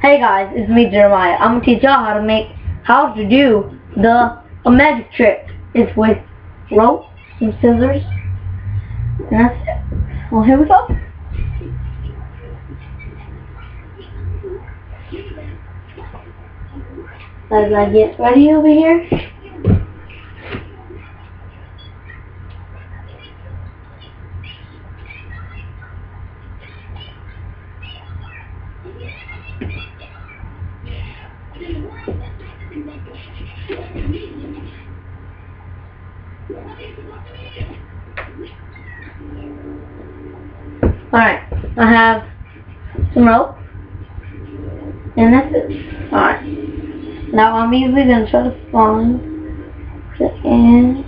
Hey guys, it's me Jeremiah. I'm gonna teach y'all how to make how to do the a magic trick. It's with rope, some scissors, and that's it. Well here we go. As I get ready over here. Alright, I have some rope. And that's it. Alright. Now I'm easily gonna try to find the ends.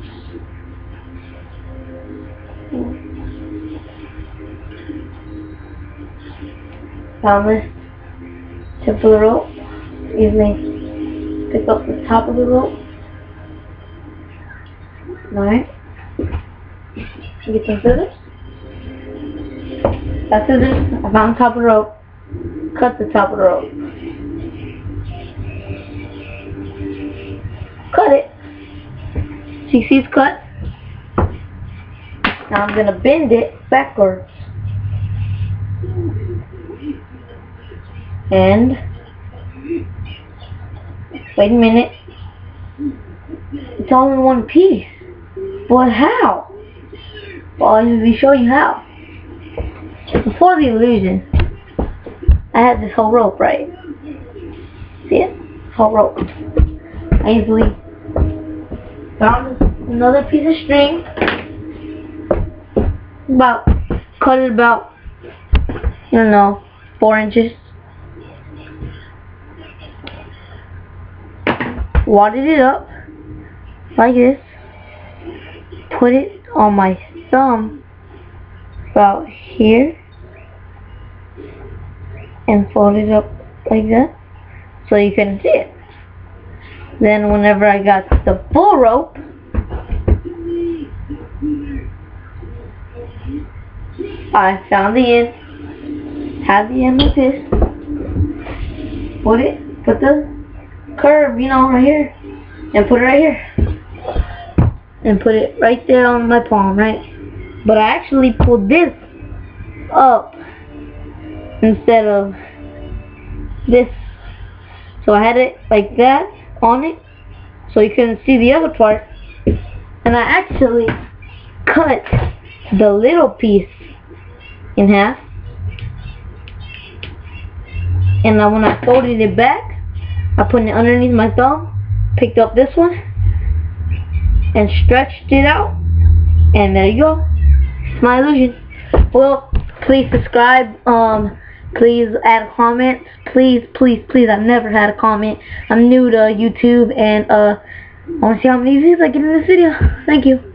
Found this tip of the rope. Easily pick up the top of the rope. Alright. Get some scissors. That's scissors. I found the top of the rope. Cut the top of the rope. Cut it. See, see it's cut? Now I'm gonna bend it backwards. And wait a minute. It's all in one piece. But how? Well, I'll usually show you how. Before the illusion, I had this whole rope, right? See it? Whole rope. I easily found another piece of string. About, cut it about, don't know, four inches. Wadded it up, like this. Put it on my thumb, about here and fold it up like that so you can see it. Then whenever I got the full rope, I found the end, had the end like this, put it, put the curve, you know, right here, and put it right here, and put it right there on my palm, right? But I actually pulled this up instead of this. So I had it like that on it so you couldn't see the other part. And I actually cut the little piece in half. And then when I folded it back, I put it underneath my thumb, picked up this one, and stretched it out. And there you go. It's my illusion. Well, please subscribe. Um, please add comments. Please, please, please. I've never had a comment. I'm new to YouTube, and uh, I want to see how many views I get in this video. Thank you.